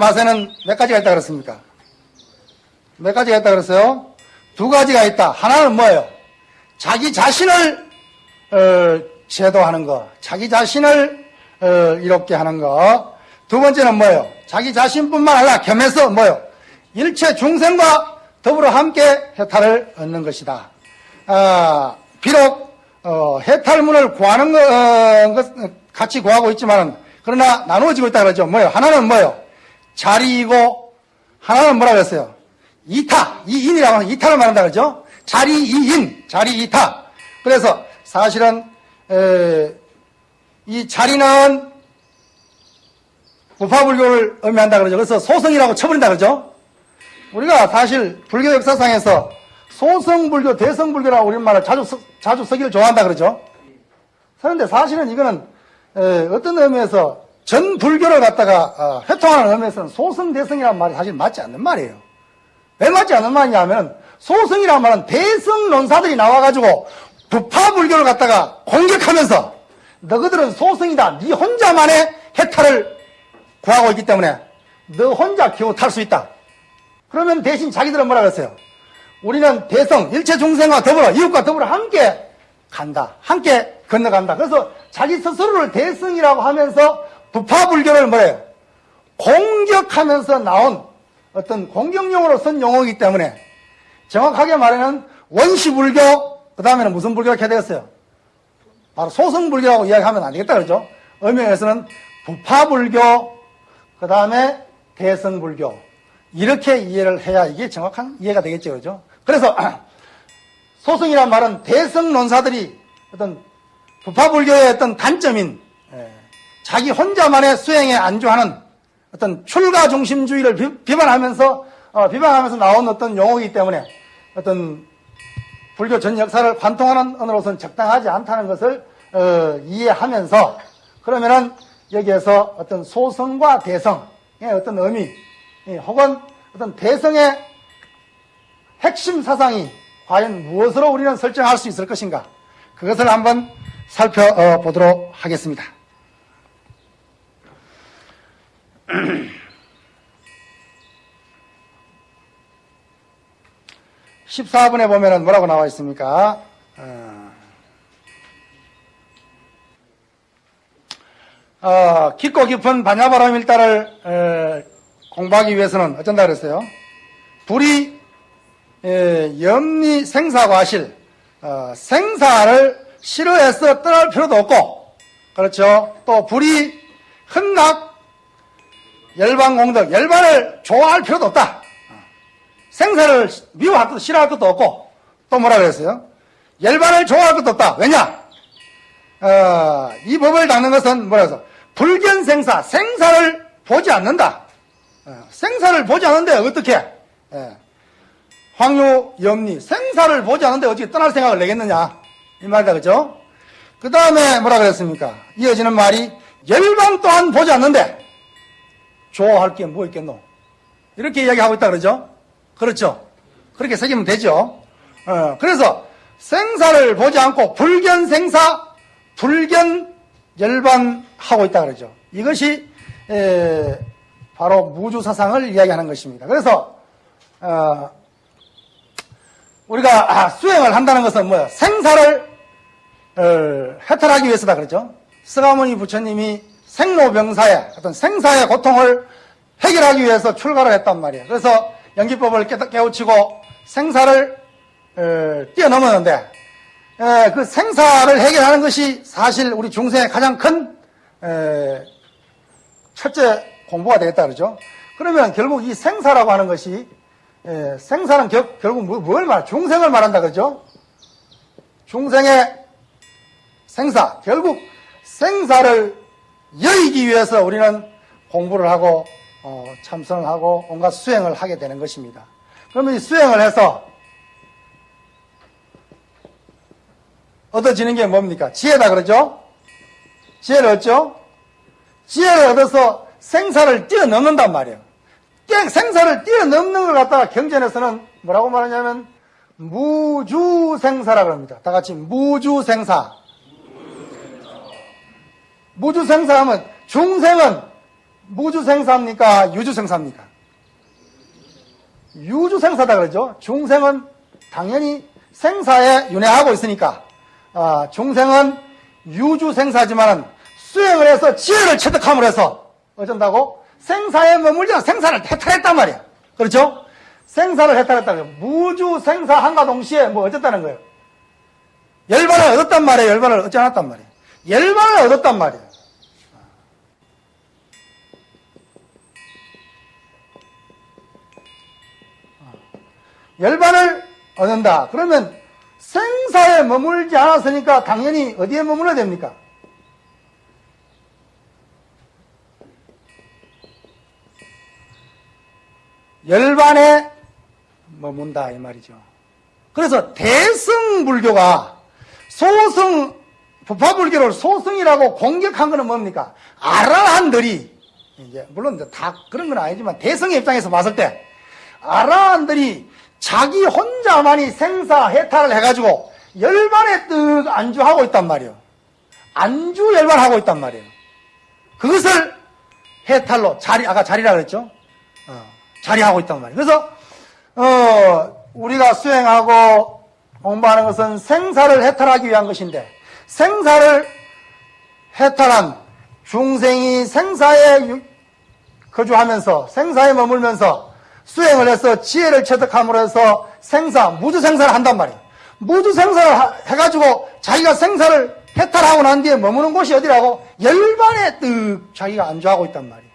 맛에는 몇 가지가 있다 그랬습니까? 몇 가지가 있다 그랬어요? 두 가지가 있다. 하나는 뭐예요? 자기 자신을 어, 제도하는 거, 자기 자신을 어, 이롭게 하는 거. 두 번째는 뭐예요? 자기 자신뿐만 아니라 겸해서 뭐예요? 일체 중생과 더불어 함께 해탈을 얻는 것이다. 아, 비록 어, 해탈문을 구하는 거, 어, 것, 같이 구하고 있지만 그러나 나누어지고 있다 그러죠. 뭐예요? 하나는 뭐예요? 자리이고 하나는 뭐라 그랬어요? 이타, 이인이라고 하는 이타를 말한다 그러죠. 자리 이인, 자리 이타. 그래서 사실은 에, 이 자리는 부파불교를 의미한다 그러죠. 그래서 소성이라고 쳐버린다 그러죠. 우리가 사실 불교 역사상에서 소성불교, 대성불교라고 우리말을 자주 써- 자주 쓰기를 좋아한다 그러죠. 그런데 사실은 이거는 에, 어떤 의미에서 전 불교를 갖다가 어, 회통하는 의미에서는 소성 대성이라는 말이 사실 맞지 않는 말이에요. 왜 맞지 않는 말이냐면 소성이라는 말은 대성 논사들이 나와가지고 부파 불교를 갖다가 공격하면서 너희들은 소성이다. 네 혼자만의 해탈을 구하고 있기 때문에 너 혼자 겨우 탈수 있다. 그러면 대신 자기들은 뭐라 그랬어요? 우리는 대성, 일체 중생과 더불어, 이웃과 더불어 함께 간다. 함께 건너간다. 그래서 자기 스스로를 대성이라고 하면서 부파불교를 뭐래요? 공격하면서 나온 어떤 공격용으로 쓴 용어이기 때문에 정확하게 말하면 원시불교, 그 다음에는 무슨 불교가 되겠어요? 바로 소성불교라고 이야기하면 안 되겠다 그러죠? 의미에서는 부파불교, 그 다음에 대성불교. 이렇게 이해를 해야 이게 정확한 이해가 되겠죠. 그죠? 그래서 소성이란 말은 대성 논사들이 어떤 부파불교의 어떤 단점인 예, 자기 혼자만의 수행에 안주하는 어떤 출가 중심주의를 비, 비판하면서 어, 비판하면서 나온 어떤 용어이기 때문에 어떤 불교 전 역사를 관통하는 언어로서는 적당하지 않다는 것을 어, 이해하면서 그러면은 여기에서 어떤 소성과 대성의 어떤 의미 예, 혹은 어떤 대성의 핵심 사상이 과연 무엇으로 우리는 설정할 수 있을 것인가 그것을 한번 살펴보도록 하겠습니다. 14번에 보면은 뭐라고 나와 있습니까? 어, 어, 깊고 깊은 반야바람 에, 공부하기 위해서는 어쩐다 그랬어요? 불이 에, 염리 생사과실 어, 생사를 싫어해서 떠날 필요도 없고 그렇죠? 또 불이 흔각 열반공덕 열반을 좋아할 필요도 없다. 생사를 미워할 것도 싫어할 것도 없고 또 뭐라 그랬어요? 열반을 좋아할 것도 없다. 왜냐? 어, 이 법을 닦는 것은 뭐라 해서 불견생사 생사를 보지 않는다. 어, 생사를 보지 않는데 어떻게? 예. 황유 염리 생사를 보지 않는데 어떻게 떠날 생각을 내겠느냐 이 말이다 그죠? 그 다음에 뭐라 그랬습니까? 이어지는 말이 열반 또한 보지 않는데 좋아할 게 뭐 있겠노? 이렇게 이야기하고 있다 그러죠? 그렇죠? 그렇게 새기면 되죠? 어, 그래서 생사를 보지 않고 불견 생사, 불견 열반하고 있다 그러죠. 이것이 에, 바로 무주 사상을 이야기하는 것입니다. 그래서 어, 우리가 아, 수행을 한다는 것은 뭐예요? 생사를 어, 해탈하기 위해서다 그러죠. 스가모니 부처님이 생로병사의 어떤 생사의 고통을 해결하기 위해서 출가를 했단 말이에요. 그래서 연기법을 깨- 깨우치고 생사를 어, 뛰어넘었는데 에, 그 생사를 해결하는 것이 사실 우리 중생의 가장 큰 에, 첫째 공부가 되겠다 그러죠. 그러면 결국 이 생사라고 하는 것이 에, 생사는 겨- 결국 뭐- 뭘 말? 중생을 말한다 그러죠. 중생의 생사 결국 생사를 여의기 위해서 우리는 공부를 하고 어, 참선을 하고 온갖 수행을 하게 되는 것입니다. 그러면 이 수행을 해서 얻어지는 게 뭡니까? 지혜다 그러죠? 지혜를 얻죠? 지혜를 얻어서 생사를 뛰어넘는단 말이에요. 생사를 뛰어넘는 걸 갖다가 경전에서는 뭐라고 말하냐면 무주생사라 그럽니다. 다 같이 무주생사. 무주생사하면 중생은 무주생사입니까? 유주생사입니까? 유주생사다 그러죠. 중생은 당연히 생사에 윤회하고 있으니까 아, 중생은 유주생사지만 수행을 해서 지혜를 체득함으로 해서 어쩐다고? 생사에 머물지 생사를 해탈했단 말이야. 그렇죠? 생사를 해탈했다. 무주생사 한가 동시에 뭐 어쨌다는 거예요? 열반을 얻었단 말이에요. 열반을 얻지 않았단 말이에요. 열반을 얻었단 말이에요. 열반을 얻는다. 그러면 생사에 머물지 않았으니까 당연히 어디에 머물러야 됩니까? 열반에 머문다 이 말이죠. 그래서 대승불교가 소승 부파불교를 소승이라고 공격한 것은 뭡니까? 아라한들이 이제 물론 다 그런 건 아니지만 대승의 입장에서 봤을 때 아라한들이 자기 혼자만이 생사 해탈을 해가지고 열반에 뜻 안주하고 있단 말이에요. 안주 열반하고 있단 말이에요. 그것을 해탈로 자리 아까 자리라 그랬죠. 어, 자리하고 있단 말이에요. 그래서 어, 우리가 수행하고 공부하는 것은 생사를 해탈하기 위한 것인데 생사를 해탈한 중생이 생사에 유- 거주하면서 생사에 머물면서 수행을 해서 지혜를 체득함으로 해서 생사, 무주생사를 한단 말이에요. 무주생사를 하- 해가지고 자기가 생사를 해탈하고 난 뒤에 머무는 곳이 어디라고? 열반에 뜩 자기가 안주하고 있단 말이에요.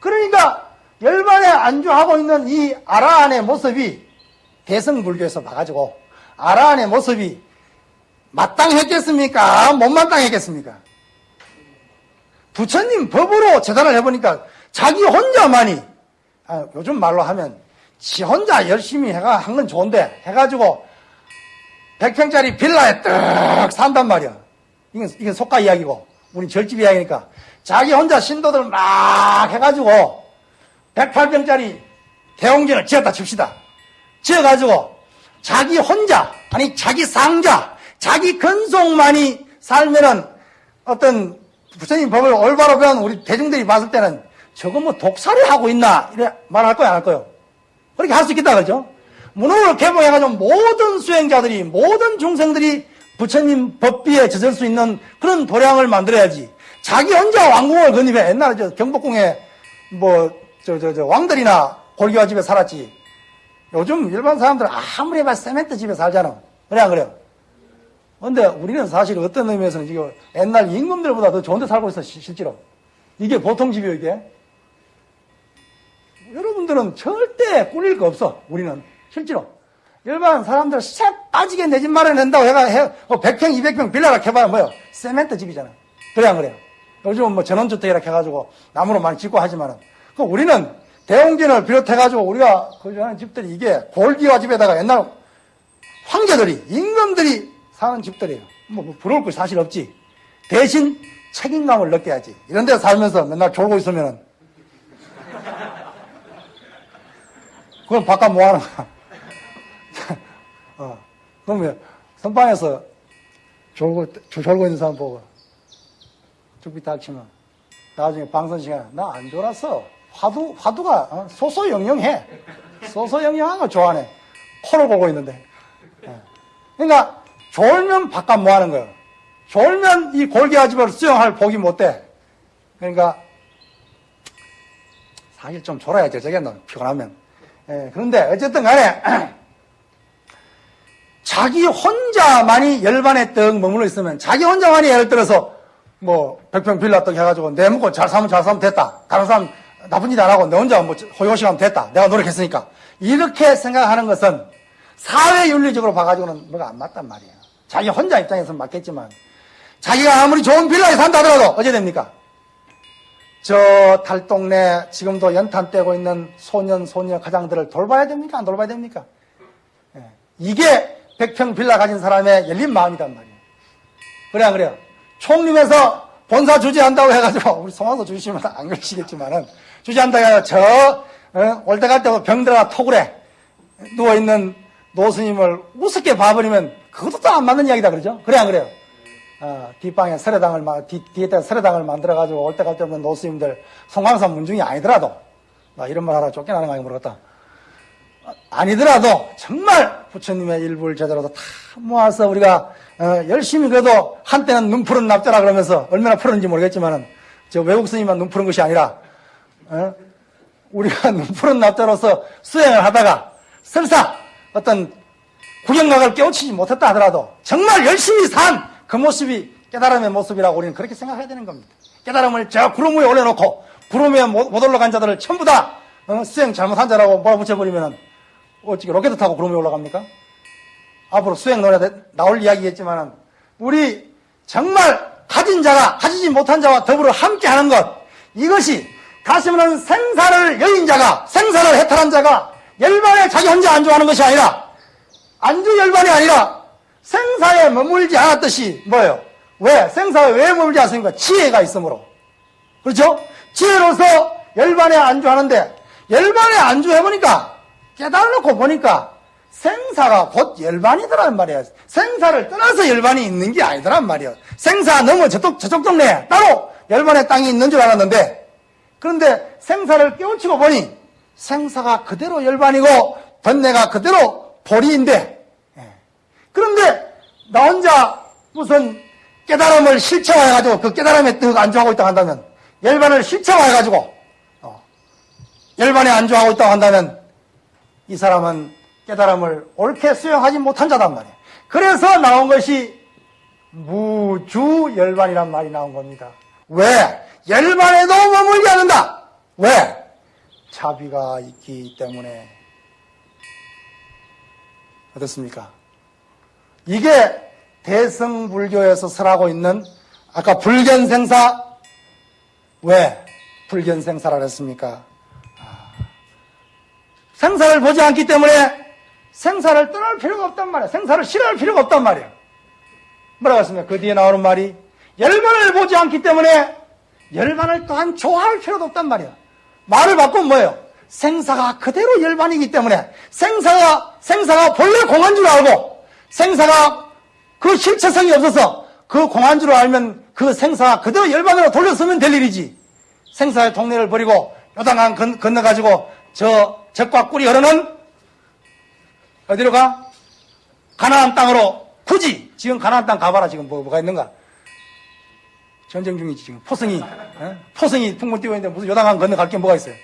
그러니까 열반에 안주하고 있는 이 아라한의 모습이 대승불교에서 봐가지고 아라한의 모습이 마땅했겠습니까? 못 마땅했겠습니까? 부처님 법으로 재단을 해보니까 자기 혼자만이 아, 요즘 말로 하면 지 혼자 열심히 해가 한 건 좋은데 해가지고 100평짜리 빌라에 뜩 산단 말이야. 이건, 이건 속가 이야기고 우리 절집 이야기니까 자기 혼자 신도들 막 해가지고 108평짜리 대웅전을 지었다 칩시다. 지어가지고 자기 혼자 아니 자기 상자 자기 근속만이 살면은 어떤 부처님 법을 올바로 배운 우리 대중들이 봤을 때는 저거 뭐 독살이 하고 있나 이래 말할 거야 안 할 거요 그렇게 할 수 있겠다 그죠 문호를 개봉해가지고 모든 수행자들이 모든 중생들이 부처님 법비에 젖을 수 있는 그런 도량을 만들어야지 자기 혼자 왕궁을 건립해 옛날에 저 경복궁에 뭐 저 저 저 왕들이나 골기와 집에 살았지 요즘 일반 사람들 아무리 해봐 세멘트 집에 살잖아. 그래 안 그래요? 근데 우리는 사실 어떤 의미에서는 지금 옛날 임금들보다 더 좋은 데 살고 있어, 시- 실제로. 이게 보통 집이에요, 이게. 여러분들은 절대 꿀릴 거 없어, 우리는. 실제로. 일반 사람들 싹 빠지게 내 집 마련한다고 해가, 해, 뭐 100평, 200평 빌라라 해봐야 뭐요? 세멘트 집이잖아. 그래 안 그래요? 요즘은 뭐 전원주택이라 해가지고 나무로 많이 짓고 하지만은. 그 우리는 대웅전을 비롯해가지고 우리가 거주하는 집들이 이게 골기와 집에다가 옛날 황제들이, 임금들이 사는 집들이에요. 뭐, 뭐 부러울 거 사실 없지. 대신 책임감을 느껴야지. 이런 데 살면서 맨날 졸고 있으면은. 그건 바깥 뭐 하는 거야. 어. 그러면 선방에서 졸고, 졸고 있는 사람 보고 죽비 닥치면 나중에 방송 시간에 나안 졸았어. 화두, 화두가 어? 소소영영해. 소소영영한 거 좋아하네. 코를 보고 있는데. 예. 그러니까 졸면 바깥 뭐 하는 거예요? 졸면 이 골기아집을 수영할 복이 못 돼. 그러니까 사실 좀 졸아야 되겠노 피곤하면. 예, 그런데 어쨌든 간에 자기 혼자만이 열반에 떡 머물러 있으면 자기 혼자만이 예를 들어서 뭐 백평 빌라 떡 해가지고 내 먹고 잘 살면 잘 살면 됐다. 다른 사람 나쁜 짓 안 하고 내 혼자 뭐 호요식 하면 됐다. 내가 노력했으니까. 이렇게 생각하는 것은 사회 윤리적으로 봐가지고는 뭐가 안 맞단 말이에요. 자기 혼자 입장에서는 맞겠지만 자기가 아무리 좋은 빌라에 산다 하더라도 어째 됩니까? 저 달동네 지금도 연탄 떼고 있는 소년 소녀 가장들을 돌봐야 됩니까? 안 돌봐야 됩니까? 예. 이게 백평 빌라 가진 사람의 열린 마음이단 말이에요. 그래 안 그래요? 총림에서 본사 주재한다고 해가지고 우리 송환서 주시면 안 그러시겠지만은 주재한다고 해서 저 어? 올때 갈 때 병들어가 토굴에 누워있는 노스님을 우습게 봐버리면 그것도 또 안 맞는 이야기다 그러죠? 그래 안 그래요? 어, 뒷방에 뒤, 뒤에다 서래당을 만들어 가지고 올 때 갈 때 없는 노스님들 송광산 문중이 아니더라도 나 이런 말 하라 쫓겨나는 거 아니고 모르겠다. 어, 아니더라도 정말 부처님의 일부를 제대로 다 모아서 우리가 어, 열심히 그래도 한때는 눈 푸른 납자라 그러면서 얼마나 푸른지 모르겠지만은 저 외국 스님만 눈 푸른 것이 아니라 어? 우리가 눈 푸른 납자로서 수행을 하다가 설사 어떤 구경각을 깨우치지 못했다 하더라도 정말 열심히 산 그 모습이 깨달음의 모습이라고 우리는 그렇게 생각해야 되는 겁니다. 깨달음을 저 구름 위에 올려놓고 구름 위에 못, 못 올라간 자들을 전부 다 어, 수행 잘못한 자라고 몰아붙여버리면 어떻게 로켓 타고 구름 위에 올라갑니까? 앞으로 수행 노래 나올 이야기겠지만은 우리 정말 가진 자가 가지지 못한 자와 더불어 함께하는 것 이것이 가시면 생사를 여인 자가 생사를 해탈한 자가 열반에 자기 혼자 안주하는 것이 아니라 안주 열반이 아니라 생사에 머물지 않았듯이 뭐예요? 왜? 생사에 왜 머물지 않습니까? 지혜가 있으므로 그렇죠? 지혜로서 열반에 안주하는데 열반에 안주해보니까 깨달아놓고 보니까 생사가 곧 열반이더란 말이에요. 생사를 떠나서 열반이 있는 게 아니더란 말이에요. 생사 넘어 저쪽, 저쪽 동네에 따로 열반의 땅이 있는 줄 알았는데 그런데 생사를 깨우치고 보니 생사가 그대로 열반이고 번뇌가 그대로 보리인데 예. 그런데 나 혼자 무슨 깨달음을 실체화해가지고 그 깨달음에 떡 안주하고 있다 한다면 열반을 실체화해가지고 어, 열반에 안주하고 있다고 한다면 이 사람은 깨달음을 옳게 수용하지 못한 자단 말이에요. 그래서 나온 것이 무주열반이란 말이 나온 겁니다. 왜? 열반에도 머물지 않는다. 왜? 자비가 있기 때문에. 어떻습니까? 이게 대성불교에서 설하고 있는 아까 불견생사 왜 불견생사라 그랬습니까? 아, 생사를 보지 않기 때문에 생사를 떠날 필요가 없단 말이야. 생사를 싫어할 필요가 없단 말이야. 뭐라고 했습니까? 그 뒤에 나오는 말이 열반을 보지 않기 때문에 열반을 또한 좋아할 필요도 없단 말이야. 말을 바꾸면 뭐예요? 생사가 그대로 열반이기 때문에 생사가 생사가 본래 공한 줄 알고 생사가 그 실체성이 없어서 그 공한 줄 알면 그 생사가 그대로 열반으로 돌려서면 될 일이지. 생사의 동네를 버리고 요당강 건- 건너가지고 저 적과 꿀이 흐르는 어디로 가? 가나안 땅으로 굳이 지금 가나안 땅 가봐라 지금 뭐, 뭐가 있는가? 전쟁 중이지 지금 포성이 어? 포성이 풍문 띄고 있는데 무슨 요단강 건너갈 게 뭐가 있어요?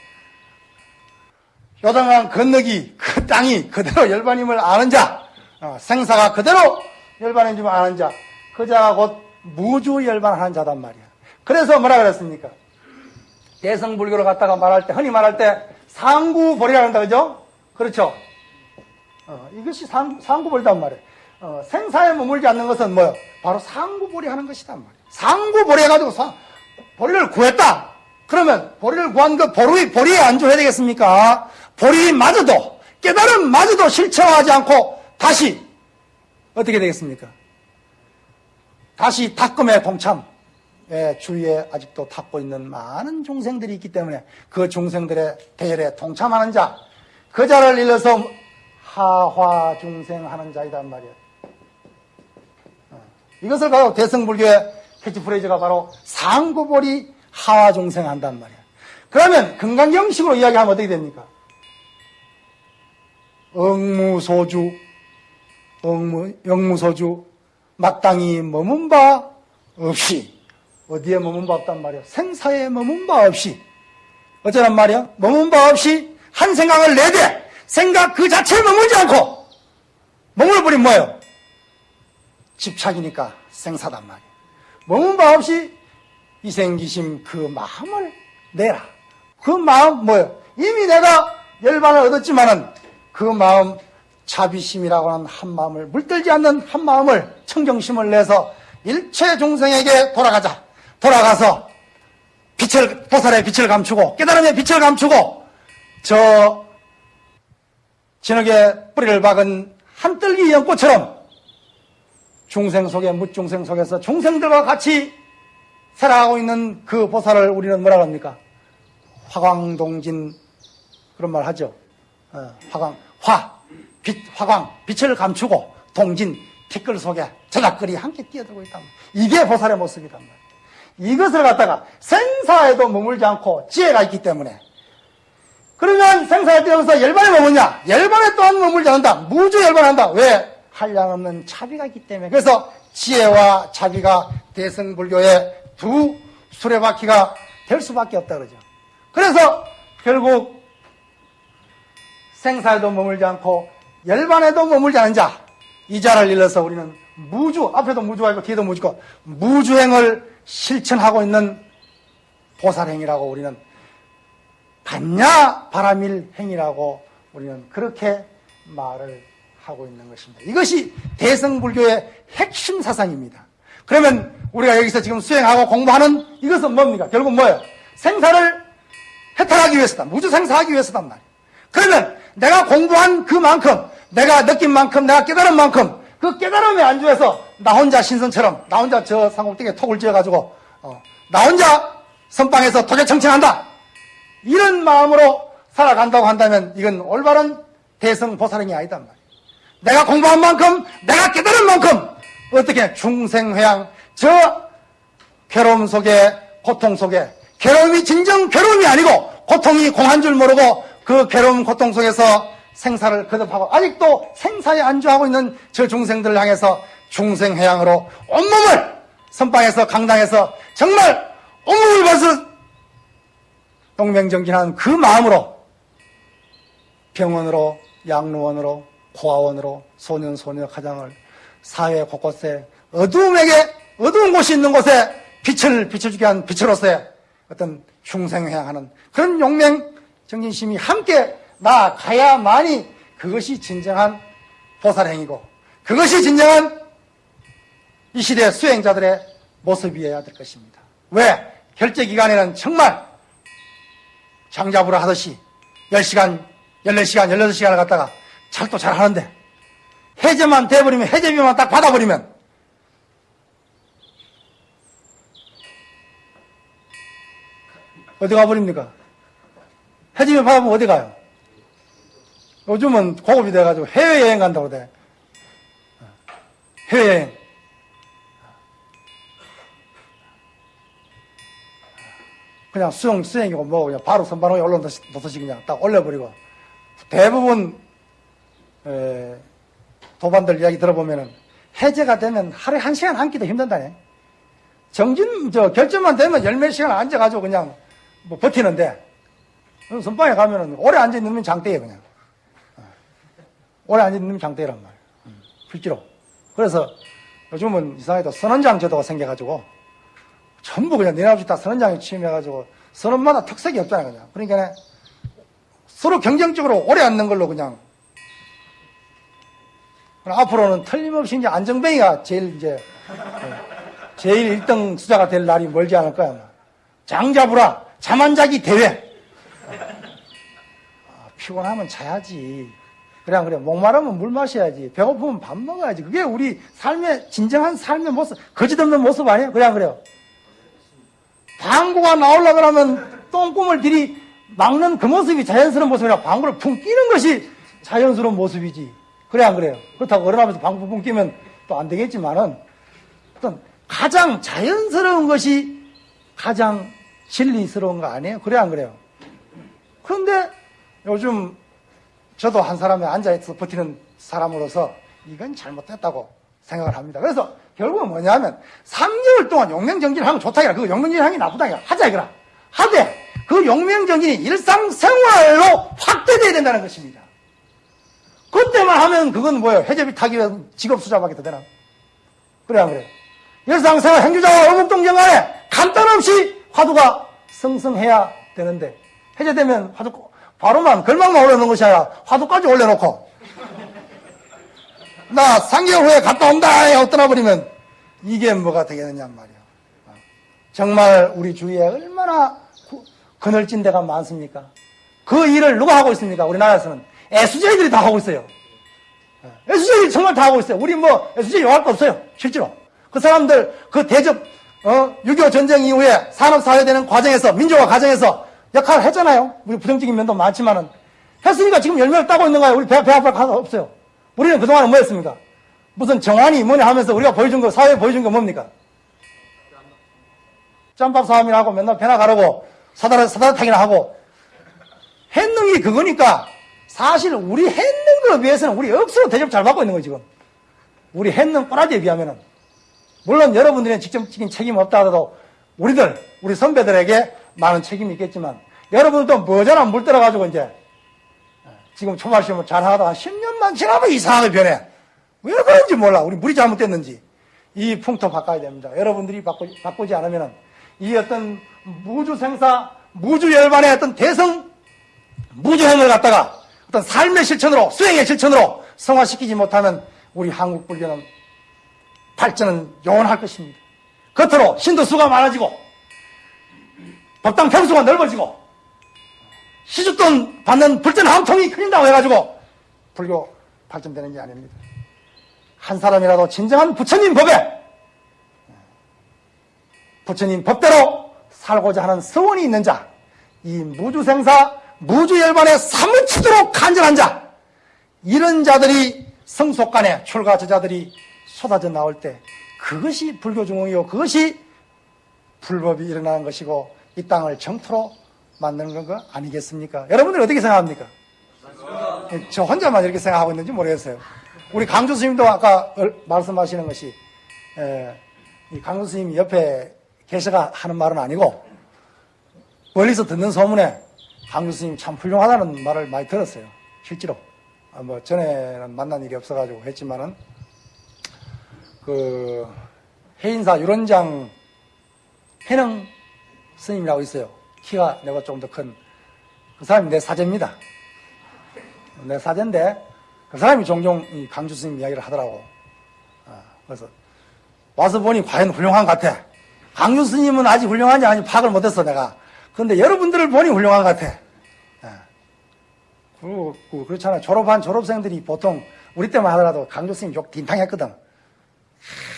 요단강 건너기 그 땅이 그대로 열반임을 아는 자 어, 생사가 그대로 열반인 줄 아는 자 그 자가 곧 무주 열반하는 자단 말이야. 그래서 뭐라 그랬습니까? 대성불교로 갔다가 말할 때 흔히 말할 때 상구보리라 한다 그죠? 그렇죠? 어, 이것이 상, 상구보리단 말이에요. 어, 생사에 머물지 않는 것은 뭐요? 바로 상구보리 하는 것이단 말이에요. 상구보리 해가지고 사, 보리를 구했다. 그러면 보리를 구한 그 보리, 보리에 안주해야 되겠습니까? 보리마저도, 깨달음 마저도 실체화하지 않고 다시 어떻게 되겠습니까? 다시 탁금의 동참, 예, 주위에 아직도 탔고 있는 많은 중생들이 있기 때문에 그 중생들의 대열에 동참하는 자, 그 자를 일러서 하화 중생하는 자이단 말이에요. 어, 이것을 바로 대승불교의 캐치프레이즈가 바로 상구보리 하화 중생한단 말이에요. 그러면 금강경식으로 이야기하면 어떻게 됩니까? 억무소주, 억무, 영무소주, 마땅히 머문 바 없이, 어디에 머문 바 없단 말이야? 생사에 머문 바 없이. 어쩌란 말이야? 머문 바 없이 한 생각을 내되, 생각 그 자체에 머물지 않고, 머물버리면 뭐예요? 집착이니까 생사단 말이야. 머문 바 없이 이생기심 그 마음을 내라. 그 마음 뭐예요? 이미 내가 열반을 얻었지만은 그 마음 자비심이라고 하는 한 마음을 물들지 않는 한 마음을 청정심을 내서 일체 중생에게 돌아가자. 돌아가서 빛을 보살의 빛을 감추고 깨달음의 빛을 감추고 저 진흙에 뿌리를 박은 한뜰기 연꽃처럼 중생 속에 무중생 속에서 중생들과 같이 살아가고 있는 그 보살을 우리는 뭐라 합니까? 화광동진 그런 말 하죠. 어, 화광 화 빛 화광 빛을 감추고 동진 티끌 속에 저작거리 함께 뛰어들고 있단 말이에요. 이게 보살의 모습이란 말이에요. 이것을 갖다가 생사에도 머물지 않고 지혜가 있기 때문에 그러면 생사에 뛰어서 열반에 머무냐? 열반에 또한 머물지 않는다. 무주 열반한다. 왜? 한량없는 차비가 있기 때문에. 그래서 지혜와 차비가 대승불교의 두 수레바퀴가 될 수밖에 없다 그러죠. 그래서 결국 생사에도 머물지 않고 열반에도 머물지 않은 자, 이 자를 일러서 우리는 무주, 앞에도 무주가 있고 뒤에도 무주고 무주행을 실천하고 있는 보살행이라고 우리는 반야 바라밀 행이라고 우리는 그렇게 말을 하고 있는 것입니다. 이것이 대성불교의 핵심 사상입니다. 그러면 우리가 여기서 지금 수행하고 공부하는 이것은 뭡니까? 결국 뭐예요? 생사를 해탈하기 위해서다. 무주 생사하기 위해서단 말이에요. 그러면 내가 공부한 그만큼, 내가 느낀 만큼, 내가 깨달은 만큼, 그 깨달음에 안주해서 나 혼자 신선처럼, 나 혼자 저 상곡등에 톡을 지어가지고, 어, 나 혼자 선방에서 도제 청천한다. 이런 마음으로 살아간다고 한다면 이건 올바른 대성 보살행이 아니단 말이에요. 내가 공부한 만큼, 내가 깨달은 만큼, 어떻게 중생회양, 저 괴로움 속에, 고통 속에, 괴로움이 진정 괴로움이 아니고, 고통이 공한 줄 모르고, 그 괴로움, 고통 속에서 생사를 거듭하고, 아직도 생사에 안주하고 있는 저 중생들을 향해서 중생회양으로 온몸을 선방에서 강당에서 정말 온몸을 벗어 동명정진한 그 마음으로 병원으로, 양로원으로, 고아원으로, 소년, 소녀, 가장을 사회 곳곳에 어두움에게, 어두운 곳이 있는 곳에 빛을 비춰주게 한 빛으로서의 어떤 흉생회하는 그런 용맹 정진심이 함께 나아가야만이 그것이 진정한 보살행이고 그것이 진정한 이 시대 수행자들의 모습이어야 될 것입니다. 왜? 결제 기간에는 정말 장자부라 하듯이 10시간, 14시간, 16시간을 갖다가 잘도 잘 하는데 해제만 돼버리면 해제비만 딱 받아버리면 어디 가버립니까? 해제비 받으면 어디 가요? 요즘은 고급이 돼가지고 해외여행 간다고 돼. 해외여행. 그냥 수영, 수행이고 뭐 그냥 바로 선반호에 올라놓듯이 그냥 딱 올려버리고 대부분 에, 도반들 이야기 들어보면은 해제가 되면 하루에 한 시간 앉기도 힘든다네. 정진, 저, 결정만 되면 열 몇 시간 앉아가지고 그냥 뭐 버티는데, 선방에 가면은 오래 앉아있는 장대에 그냥. 어. 오래 앉아있는 장대란 말이야. 음, 실제로. 그래서 요즘은 이상하게도 선원장 제도가 생겨가지고 전부 그냥 내내 없이 다 선원장에 취임해가지고 선원마다 특색이 없잖아요, 그냥. 그러니까 서로 경쟁적으로 오래 앉는 걸로 그냥 앞으로는 틀림없이 이제 안정뱅이가 제일 이제 예, 제일 1등 수자가 될 날이 멀지 않을 거야. 장자부라 잠안자기 대회. 아, 피곤하면 자야지. 안 그래? 목마르면 물 마셔야지. 배고프면 밥 먹어야지. 그게 우리 삶의 진정한 삶의 모습, 거짓없는 모습 아니에요? 안 그래요? 방구가 나오려 그러면 똥꿈을 들이 막는 그 모습이 자연스러운 모습이라 방구를 풍 끼는 것이 자연스러운 모습이지. 그래 안 그래요? 그렇다고 어른하면서 방구 풍 끼면 또 안 되겠지만은 어떤 가장 자연스러운 것이 가장 진리스러운 거 아니에요? 그래 안 그래요? 그런데 요즘 저도 한 사람에 앉아있어 버티는 사람으로서 이건 잘못됐다고 생각을 합니다. 그래서 결국은 뭐냐면 3개월 동안 용맹정진을 하면 좋다 이라 그 용맹정진이 나쁘다 이라 하자 이거라 하되 그 용맹정진이 일상생활로 확대돼야 된다는 것입니다. 그때만 하면 그건 뭐예요? 해제비 타기 위해 직업 수자밖에 더 되나? 그래 안 그래? 일상생활 행주자와 어묵동정 간에 간단 없이 화두가 성성해야 되는데 해제되면 화두 바로만 걸망만 올려놓은 것이 아니라 화두까지 올려놓고 나 3개월 후에 갔다 온다 하고 떠나버리면 이게 뭐가 되겠느냐 말이야. 정말 우리 주위에 얼마나 그늘진 데가 많습니까? 그 일을 누가 하고 있습니까? 우리나라에서는 애수제들이 다 하고 있어요. 애수제들이 정말 다 하고 있어요. 우리 뭐 애수제 요할 거 없어요. 실제로. 그 사람들 그 대접 어, 6.25 전쟁 이후에 산업사회 되는 과정에서 민주화 과정에서 역할을 했잖아요. 우리 부정적인 면도 많지만은 했으니까 지금 열매를 따고 있는 거예요. 우리 배, 배 아플 가서 없어요. 우리는 그동안은 뭐 했습니까? 무슨 정환이 뭐냐 하면서 우리가 보여준 거, 사회에 보여준 거 뭡니까? 짬밥 사람이나 하고 맨날 배나 가르고 사다리, 사다리 타기나 하고 했는 게 그거니까 사실 우리 했는 거에 비해서는 우리 억수로 대접 잘 받고 있는 거예요, 지금. 우리 했는 꼬라지에 비하면은. 물론 여러분들은 직접적인 책임 없다 하더라도 우리들, 우리 선배들에게 많은 책임이 있겠지만 여러분들도 뭐잖아 물 들어가지고 이제 지금 초발 시험을 잘 하다가 10년만 지나면 이상하게 변해. 왜 그런지 몰라. 우리 물이 잘못됐는지. 이 풍토 바꿔야 됩니다. 여러분들이 바꾸, 바꾸지 않으면 이 어떤 무주 생사, 무주 열반의 어떤 대성 무주행을 갖다가 어떤 삶의 실천으로, 수행의 실천으로 성화시키지 못하면 우리 한국 불교는 발전은 영원할 것입니다. 겉으로 신도 수가 많아지고 법당 평수가 넓어지고 시주돈 받는 불전 함통이 커진다고 해가지고 불교 발전되는 게 아닙니다. 한 사람이라도 진정한 부처님 법에 부처님 법대로 살고자 하는 서원이 있는 자, 이 무주생사, 무주열반에 사무치도록 간절한 자, 이런 자들이 성속간에 출가 저자들이 쏟아져 나올 때 그것이 불교 중흥이요 그것이 불법이 일어나는 것이고 이 땅을 정토로 만드는 거 아니겠습니까? 여러분들 어떻게 생각합니까? 예, 저 혼자만 이렇게 생각하고 있는지 모르겠어요. 우리 강주 스님도 아까 얼- 말씀하시는 것이 에, 이 강주 스님이 옆에 계셔가 하는 말은 아니고 멀리서 듣는 소문에 강주 스님이 참 훌륭하다는 말을 많이 들었어요. 실제로. 아, 뭐 전에는 만난 일이 없어가지고 했지만은 그 해인사 유론장 해능 스님이라고 있어요. 키가 내가 조금 더큰 그 사람이 내 사제입니다. 내 사제인데 그 사람이 종종 이 강주 스님 이야기를 하더라고. 아, 그래서 와서 보니 과연 훌륭한 것 같아. 강주 스님은 아직 훌륭한지 아닌지 파악을 못했어 내가. 그런데 여러분들을 보니 훌륭한 것 같아. 그리고 그- 그렇잖아. 졸업한 졸업생들이 보통 우리 때만 하더라도 강조 스님 욕 딘탕했거든.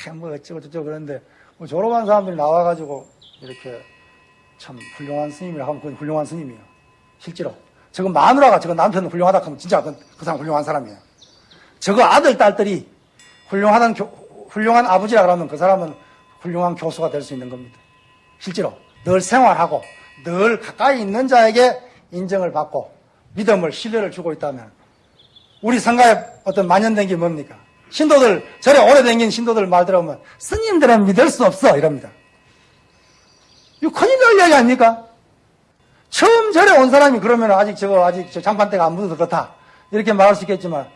하, 뭐 어쩌고 저쩌고 그러는데 뭐 졸업한 사람들이 나와가지고 이렇게 참 훌륭한 스님이라 하면 그건 훌륭한 스님이에요. 실제로. 저거 마누라가 저거 남편은 훌륭하다 하면 진짜 그, 그 사람 훌륭한 사람이에요. 저거 아들, 딸들이 교- 훌륭한 아버지라 그러면 그 사람은 훌륭한 교수가 될 수 있는 겁니다. 실제로. 늘 생활하고 늘 가까이 있는 자에게 인정을 받고 믿음을, 신뢰를 주고 있다면 우리 상가에 어떤 만연된 게 뭡니까? 신도들, 절에 오래 댕긴 신도들 말 들어보면 스님들은 믿을 수 없어 이럽니다. 큰일 날 이야기 아닙니까? 처음 절에 온 사람이 그러면 아직 저거 아직 저 장판대가 안 묻어서 그렇다 이렇게 말할 수 있겠지만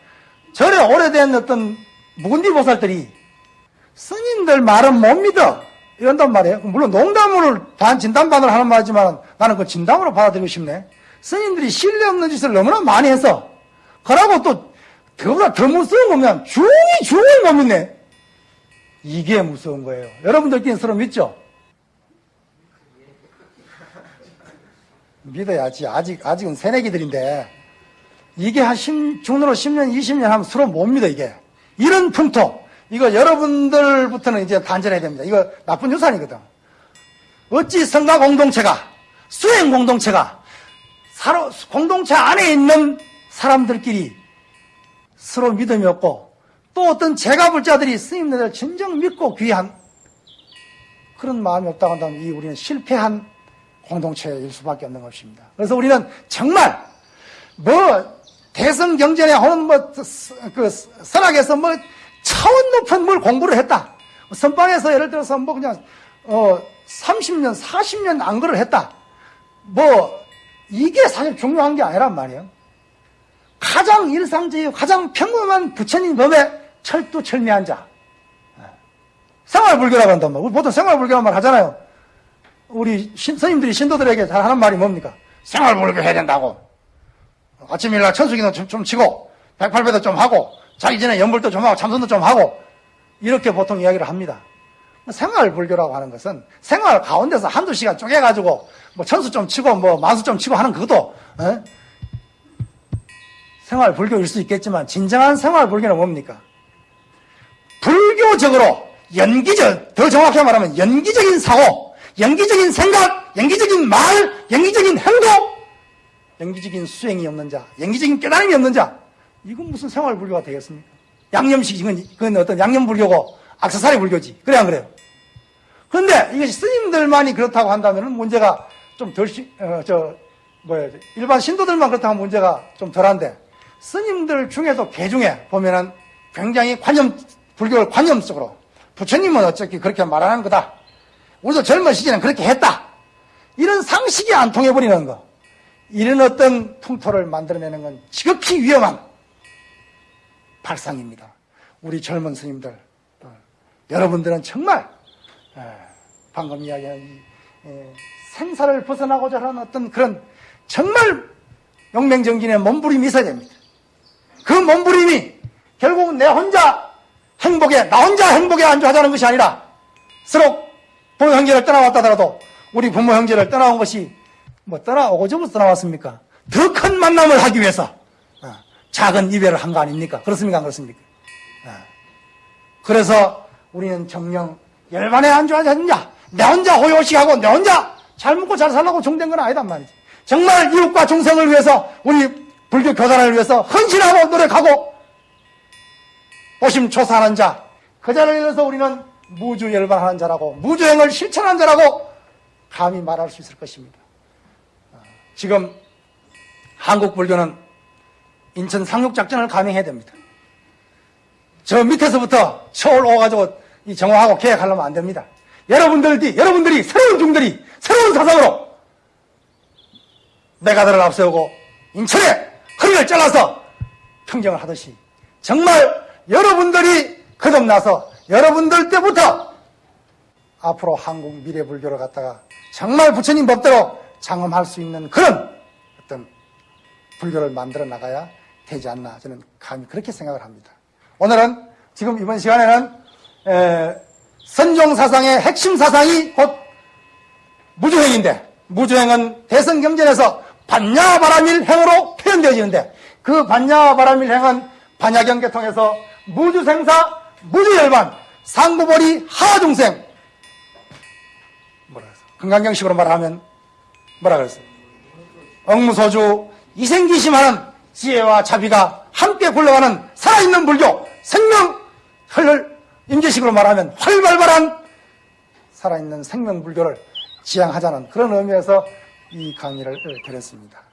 절에 오래된 어떤 묵은디 보살들이 스님들 말은 못 믿어 이런단 말이에요. 물론 농담으로 반 진담반을 하는 말이지만 나는 그 진담으로 받아들이고 싶네. 스님들이 신뢰 없는 짓을 너무나 많이 해서 그러고 또 그보다 더 무서운 거면 중이 중을 못 믿네. 이게 무서운 거예요. 여러분들끼리 서로 믿죠? 믿어야지. 아직, 아직은 새내기들인데, 이게 한 10, 중으로 10년, 20년 하면 서로 못 믿어, 이게. 이런 풍토. 이거 여러분들부터는 이제 단절해야 됩니다. 이거 나쁜 유산이거든. 어찌 성가 공동체가, 수행 공동체가, 서로 공동체 안에 있는 사람들끼리 서로 믿음이 없고, 또 어떤 제가불자들이 스님들을 진정 믿고 귀한 그런 마음이 없다고 한다면 이 우리는 실패한 공동체일 수밖에 없는 것입니다. 그래서 우리는 정말 뭐 대선 경전에 혹은 뭐그 설악에서 뭐 차원 높은 뭘 공부를 했다. 선방에서 예를 들어서 뭐 그냥 어 30년, 40년 안거를 했다. 뭐 이게 사실 중요한 게 아니란 말이에요. 가장 일상적이고 가장 평범한 부처님 법에 철두철미한 자. 생활불교라고 한단 말이에요. 보통 생활불교란 말 하잖아요. 우리 신, 스님들이 신도들에게 잘 하는 말이 뭡니까? 생활불교 해야 된다고. 아침 일날 천수기도 좀, 좀 치고, 108배도 좀 하고, 자기 전에 연불도 좀 하고, 참선도 좀 하고, 이렇게 보통 이야기를 합니다. 생활 불교라고 하는 것은 생활 가운데서 한두 시간 쪼개가지고, 뭐 천수 좀 치고, 뭐 만수 좀 치고 하는 그것도, 에? 생활 불교일 수 있겠지만, 진정한 생활 불교는 뭡니까? 불교적으로 연기적, 더 정확히 말하면 연기적인 사고, 연기적인 생각, 연기적인 말, 연기적인 행동, 연기적인 수행이 없는 자, 연기적인 깨달음이 없는 자, 이건 무슨 생활불교가 되겠습니까? 양념식, 이건, 그건 어떤 양념불교고 악세사리 불교지. 그래, 안 그래요? 그런데 이것이 스님들만이 그렇다고 한다면 문제가 좀 덜, 시- 어, 저, 뭐야, 일반 신도들만 그렇다면 문제가 좀 덜한데, 스님들 중에도 개 중에 보면은 굉장히 관념, 불교를 관념적으로, 부처님은 어차피 그렇게 말하는 거다. 우리도 젊은 시절엔 그렇게 했다. 이런 상식이 안 통해버리는 거. 이런 어떤 풍토를 만들어내는 건 지극히 위험한 발상입니다. 우리 젊은 스님들, 어, 여러분들은 정말 에, 방금 이야기한 생사를 벗어나고자 하는 어떤 그런 정말 용맹정진의 몸부림이 있어야 됩니다. 그 몸부림이 결국은 내 혼자 행복에, 나 혼자 행복에 안주하자는 것이 아니라 서로 부모 형제를 떠나왔다 하더라도 우리 부모 형제를 떠나온 것이 뭐 떠나오고저부터 떠나왔습니까? 더 큰 만남을 하기 위해서 어, 작은 이별을 한 거 아닙니까? 그렇습니까? 안 그렇습니까? 어. 그래서 우리는 정령 열반에 안주하지 않느냐? 내 혼자 호요식하고 내 혼자 잘 먹고 잘 살라고 종된 건 아니단 말이지. 정말 이웃과 중생을 위해서 우리 불교 교단을 위해서 헌신하고 노력하고 오심초사하는 자, 그 자를 위해서 우리는 무주 열반하는 자라고 무주행을 실천하는 자라고 감히 말할 수 있을 것입니다. 어, 지금 한국 불교는 인천 상륙작전을 감행해야 됩니다. 저 밑에서부터 서울 오가지고 이 정화하고 계획하려면 안 됩니다. 여러분들이, 여러분들이 새로운 중들이 새로운 사상으로 메가들을 앞세우고 인천에 허리를 잘라서 평정을 하듯이 정말 여러분들이 거듭나서 여러분들 때부터 앞으로 한국 미래 불교를 갖다가 정말 부처님 법대로 장엄할 수 있는 그런 어떤 불교를 만들어 나가야 되지 않나 저는 감히 그렇게 생각을 합니다. 오늘은 지금 이번 시간에는 에, 선종 사상의 핵심 사상이 곧 무주행인데 무주행은 대성경전에서 반야바라밀행으로 표현되어지는데 그 반야바라밀행은 반야경계 통해서 무주생사 무주열반 상부벌이 하중생 뭐라 그랬어? 금강경식으로 말하면 뭐라 그랬어? 억무소주 이생기심하는 지혜와 자비가 함께 굴러가는 살아있는 불교 생명 혈을 임재식으로 말하면 활발발한 살아있는 생명 불교를 지향하자는 그런 의미에서 이 강의를 드렸습니다.